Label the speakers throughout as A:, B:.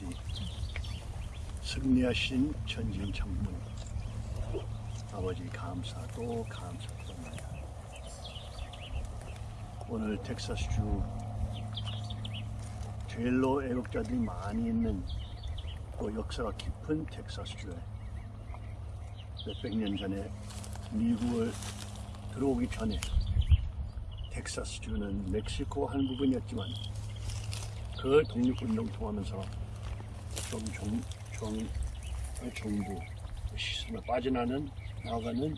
A: 아버지 승리하신 전진 장군 아버지 감사 또 감사 또나요 오늘 텍사스주 제일로 애국자들이 많이 있는 또 역사가 깊은 텍사스주에 몇백 년 전에 미국을 들어오기 전에 텍사스주는 멕시코 한 부분이었지만 그 독립운동 통하면서 좀 종, 종, 정부 시스템에 빠져나는 나아가는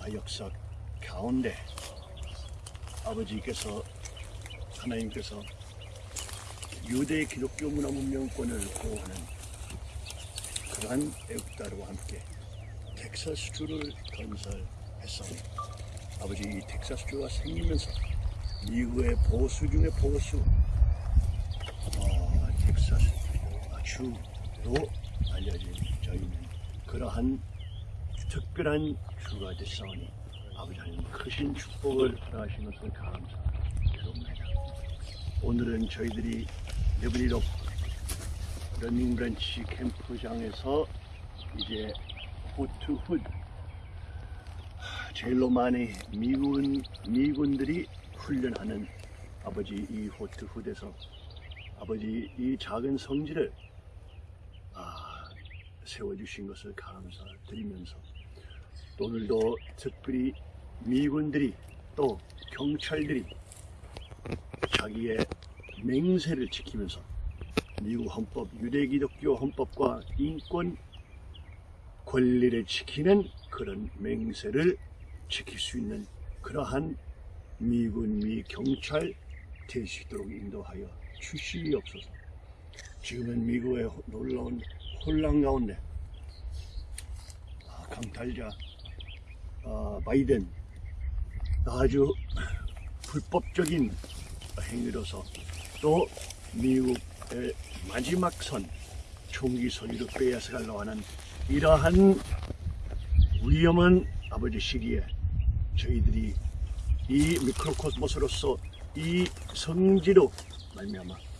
A: 아, 역사 가운데 아버지께서 하나님께서 유대 기독교 문화 문명권을 보호하는 그러한 애국자와 함께 텍사스주를 건설했사오니 아버지 이 텍사스주가 생기면서 미국의 보수 중의 보수 어, 텍사스 주로 알려진 저희는 그러한 특별한 주가 됐사오니 아버지 하나님 크신 축복을 허락하신 것을 감사드립니다. 오늘은 저희들이 레브리로 러닝브랜치 캠프장에서 이제 후투훗 제일로 많이 미군 미군들이 훈련하는 아버지 이 호트훗에서 아버지 이 작은 성지를 아, 세워주신 것을 감사드리면서 또 오늘도 특별히 미군들이 또 경찰들이 자기의 맹세를 지키면서 미국 헌법, 유대기독교 헌법과 인권 권리를 지키는 그런 맹세를 지킬 수 있는 그러한 미군, 미 경찰 있도록 인도하여 주시옵소서. 지금은 미국의 놀라운 혼란 가운데. 아, 강탈자 아, 바이든. 아주 불법적인 행위로서 또 미국의 마지막 선 총기 소리로 빼앗아가려고 하는 이러한 위험한 아버지 시기에 저희들이 이 미크로코스모스로서 이 성지로 말미암아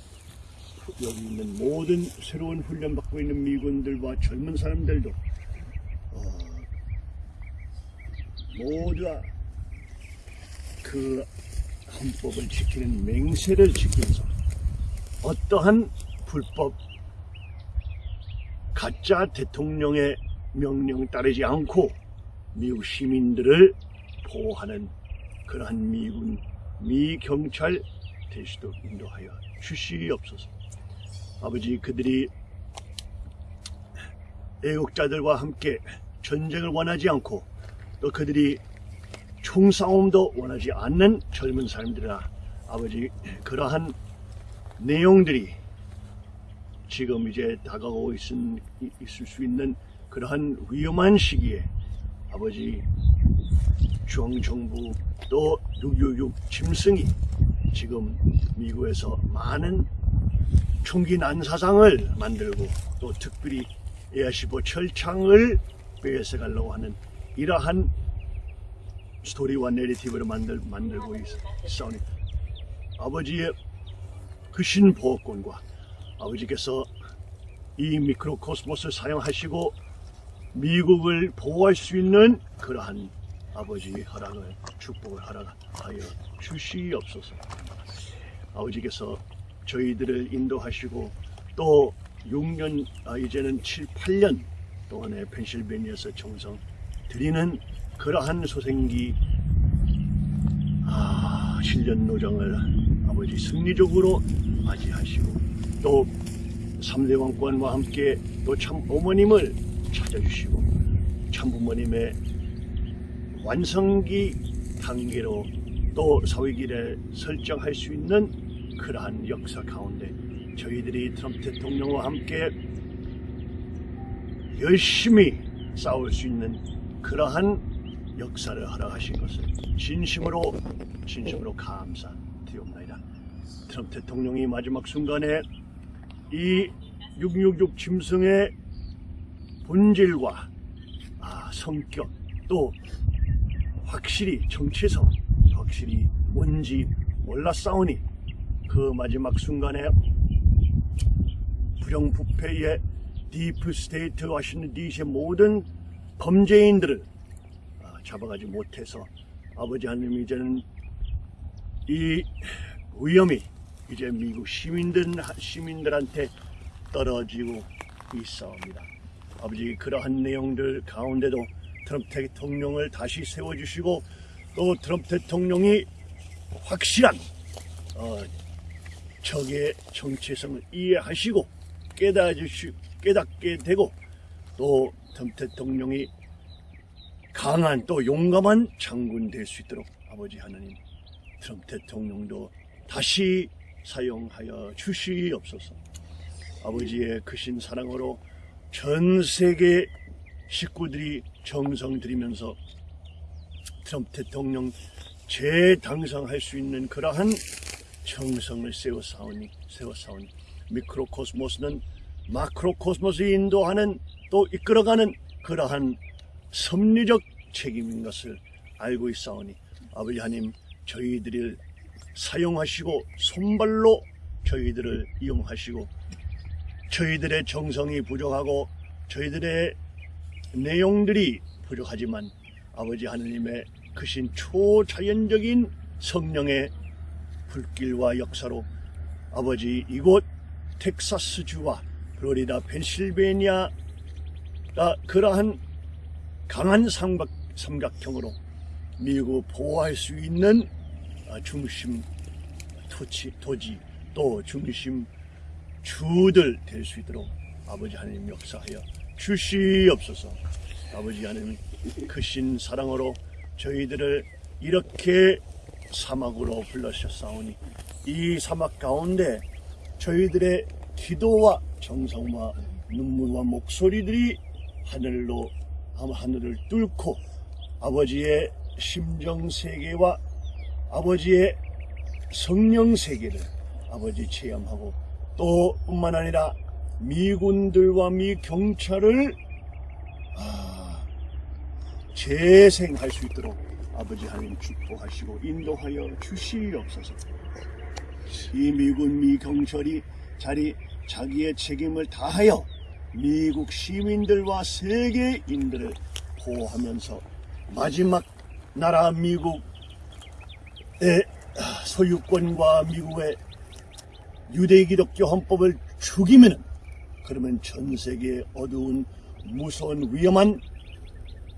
A: 여기 있는 모든 새로운 훈련 받고 있는 미군들과 젊은 사람들도 어, 모두가 그 헌법을 지키는 맹세를 지키면서 어떠한 불법 가짜 대통령의 명령 따르지 않고 미국 시민들을 보호하는 그러한 미군 미 경찰 대시도 인도하여 주시옵소서. 아버지 그들이 애국자들과 함께 전쟁을 원하지 않고 또 그들이 총싸움도 원하지 않는 젊은 사람들이라 아버지 그러한 내용들이 지금 이제 다가오고 있, 있을 수 있는 그러한 위험한 시기에 아버지 중앙정부 또 666 짐승이 지금 미국에서 많은 총기 난사상을 만들고 또 특별히 AR15 철창을 빼앗아 가려고 하는 이러한 스토리와 narrative를 만들, 만들고 있사오니 아버지의 그 신 보호권과 아버지께서 이 microcosmos를 사용하시고 미국을 보호할 수 있는 그러한 아버지의 허락을 축복을 허락하여 주시옵소서. 아버지께서 저희들을 인도하시고 또 6년 아, 이제는 7, 8년 동안에 펜실베니아에서 정성 드리는 그러한 소생기 아, 7년 노정을 아버지 승리적으로 맞이하시고 또 3대 왕권과 함께 또 참 어머님을 찾아주시고 참 부모님의 완성기 단계로 또 사회길에 설정할 수 있는 그러한 역사 가운데 저희들이 트럼프 대통령과 함께 열심히 싸울 수 있는 그러한 역사를 허락하신 것을 진심으로 진심으로 감사드리옵나이다. 트럼프 대통령이 마지막 순간에 이 666 짐승의 본질과 아, 성격 또 확실히 정체성 확실히 뭔지 몰랐사오니 그 마지막 순간에 부정부패의 deep state 와싱턴 DC의 모든 범죄인들을 아, 잡아가지 못해서 아버지 하나님 이제는 이 위험이 이제 미국 시민들 시민들한테 떨어지고 있사옵니다. 아버지 그러한 내용들 가운데도 트럼프 대통령을 다시 세워주시고 또 트럼프 대통령이 확실한 어, 적의 정체성을 이해하시고 깨달으시, 깨닫게 되고 또 대통령이 강한 또 용감한 장군 될 수 있도록 아버지 하나님 트럼프 대통령도 다시 사용하여 주시옵소서. 아버지의 크신 사랑으로 전 세계 식구들이 정성 들이면서 트럼프 대통령 재당선할 수 있는 그러한 정성을 세워 싸우니 세워 싸우니. 미크로코스모스는 마크로코스모스에 인도하는 또 이끌어가는 그러한 섭리적 책임인 것을 알고 있사오니 아버지 하나님 저희들을 사용하시고 손발로 저희들을 이용하시고 저희들의 정성이 부족하고 저희들의 내용들이 부족하지만 아버지 하느님의 크신 초자연적인 성령의 불길과 역사로 아버지 이곳 텍사스주와 플로리다 펜실베니아가 그러한 강한 삼각, 삼각형으로 미국 보호할 수 있는 아, 중심 토치, 토지 또 중심 주들 될 수 있도록 아버지 하나님 역사하여 주시옵소서. 아버지 하나님 크신 사랑으로 저희들을 이렇게 사막으로 불러셨사오니 이 사막 가운데 저희들의 기도와 정성과 눈물과 목소리들이 하늘로 하늘을 뚫고 아버지의 심정 세계와 아버지의 성령 세계를 아버지 체험하고 또 뿐만 아니라 미군들과 미 경찰을 아, 재생할 수 있도록 아버지 하나님 축복하시고 인도하여 주시옵소서. 이 미군 미 경찰이 자리 자기의 책임을 다하여 미국 시민들과 세계인들을 보호하면서 마지막 나라 미국의 소유권과 미국의 유대 기독교 헌법을 죽이면은 그러면 전 세계의 어두운 무서운 위험한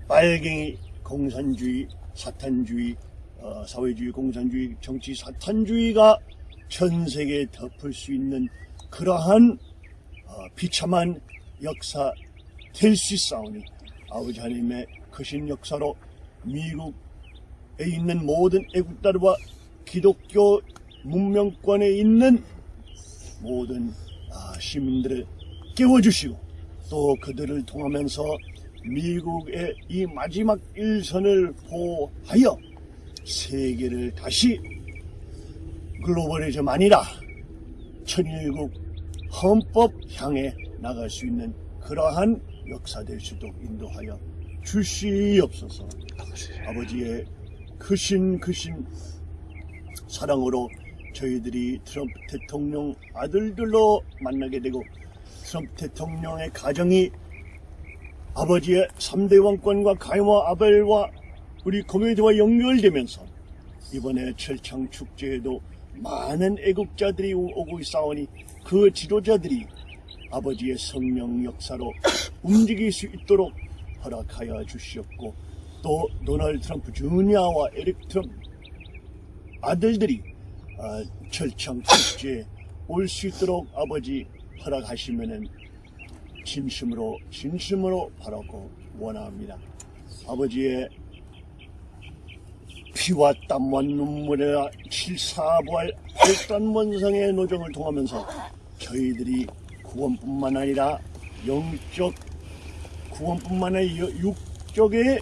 A: 빨갱이 공산주의 사탄주의 어, 사회주의 공산주의 정치 사탄주의가 전 세계에 덮을 수 있는 그러한 어, 비참한 역사 될 수 있사오니 아버지 하나님의 크신 역사로 미국에 있는 모든 애국자들과 기독교 문명권에 있는 모든 아, 시민들을 깨워주시고 또 그들을 통하면서 미국의 이 마지막 일선을 보하여 세계를 다시 글로벌리즘 아니라 천일국 헌법 향해 나갈 수 있는 그러한 역사 될 수도 인도하여 주시옵소서. 아버지 의 크신 크신 사랑으로 저희들이 트럼프 대통령 아들들로 만나게 되고 트럼프 대통령의 가정이 아버지의 3대 왕권과 가이와 아벨과 우리 커뮤니티와 연결되면서 이번에 철창 축제에도 많은 애국자들이 오고 있사오니 그 지도자들이 아버지의 성령 역사로 움직일 수 있도록 허락하여 주시옵고 또 도널드 트럼프 주니아와 에릭 트럼프 아들들이 어, 철창 축제에 올 수 있도록 아버지 허락하시면은 진심으로 진심으로 바라고 원합니다. 아버지의 피와 땀과 눈물의 칠사부활 팔단원성의 노정을 통하면서 저희들이 구원뿐만 아니라 영적 구원뿐만 아니라 육적의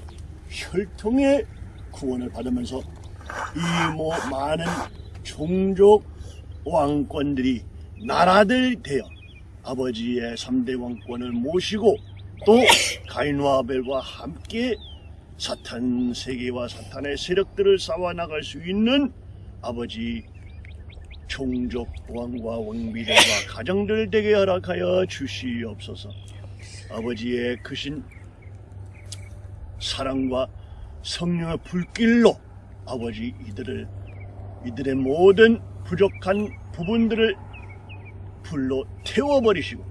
A: 혈통의 구원을 받으면서 이 뭐 많은 종족 왕권들이 나라들 되어 아버지의 3대 왕권을 모시고 또 가인과 아벨과 함께 사탄 세계와 사탄의 세력들을 싸워 나갈 수 있는 아버지 종족 왕과 왕비들과 가정들 되게 허락하여 주시옵소서. 아버지의 크신 사랑과 성령의 불길로 아버지 이들을 이들의 모든 부족한 부분들을 불로 태워버리시고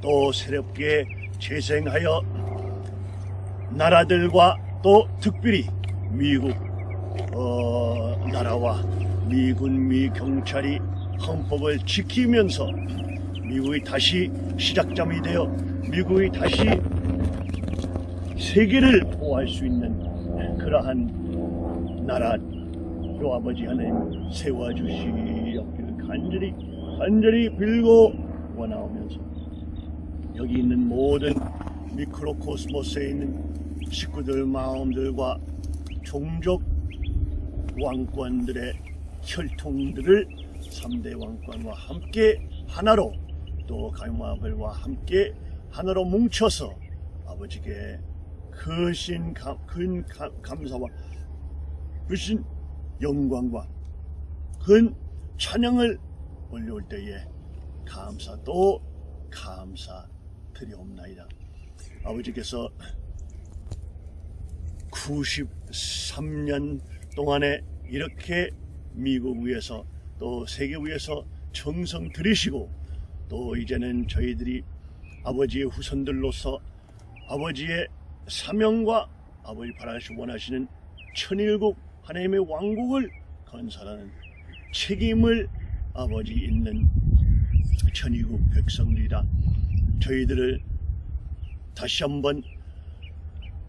A: 또 새롭게 재생하여 나라들과 또 특별히 미국 어, 나라와 미군 미 경찰이 헌법을 지키면서 미국이 다시 시작점이 되어 미국이 다시 세계를 보호할 수 있는 그러한 나라로 아버지 하나님 세워주시옵기를 간절히 간절히 빌고 원하오면서 여기 있는 모든 미크로코스모스에 있는 식구들 마음들과 종족 왕권들의 혈통들을 3대 왕권과 함께 하나로 또 갈마벨과 함께 하나로 뭉쳐서 아버지께 크신 감, 큰 감- 감사와 크신 영광과 큰 찬양을 올려올 때에 감사 또 감사 드리옵나이다. 아버지께서 93년 동안에 이렇게 미국 위에서 또 세계 위에서 정성 들이시고 또 이제는 저희들이 아버지의 후손들로서 아버지의 사명과 아버지 바라시 원하시는 천일국 하나님의 왕국을 건설하는 책임을 아버지 있는 천일국 백성들이라 저희들을 다시 한번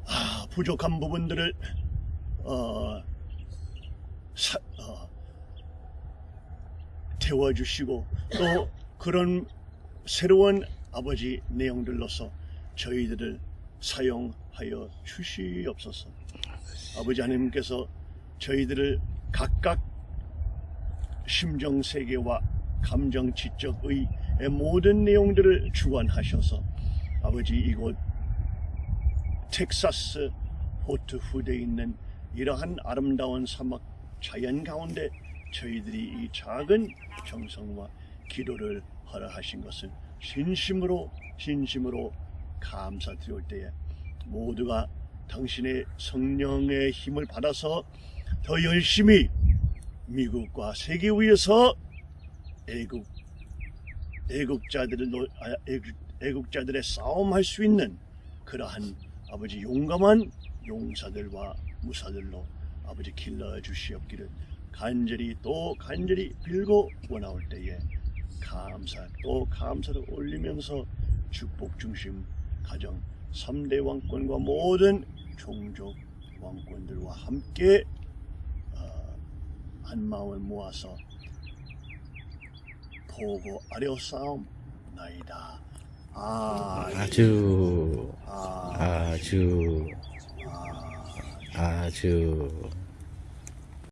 A: 아, 부족한 부분들을 어, 사- 어, 태워주시고 또 그런 새로운 아버지 내용들로서 저희들을 사용하여 주시옵소서. 아버지 하나님께서 저희들을 각각 심정 세계와 감정 지적의 모든 내용들을 주관하셔서 아버지 이곳 텍사스 포트 후대에 있는 이러한 아름다운 사막 자연 가운데 저희들이 이 작은 정성과 기도를 허락하신 것을 진심으로 진심으로 감사드릴 때에 모두가 당신의 성령의 힘을 받아서 더 열심히 미국과 세계 위에서 애국 애국자들을 노- 아, 애국, 애국자들의 싸움할 수 있는 그러한 아버지 용감한 용사들과 무사들로 아버지 길러 주시옵기를 간절히 또 간절히 빌고 원하올 때에 감사 또 감사를 올리면서 축복 중심 가정 3대 왕권과 모든 종족 왕권들과 함께 어, 한 마음을 모아서 보고 아려 싸움 나이다. 아,
B: 아주
A: 아,
B: 아주
A: 아.
B: 아주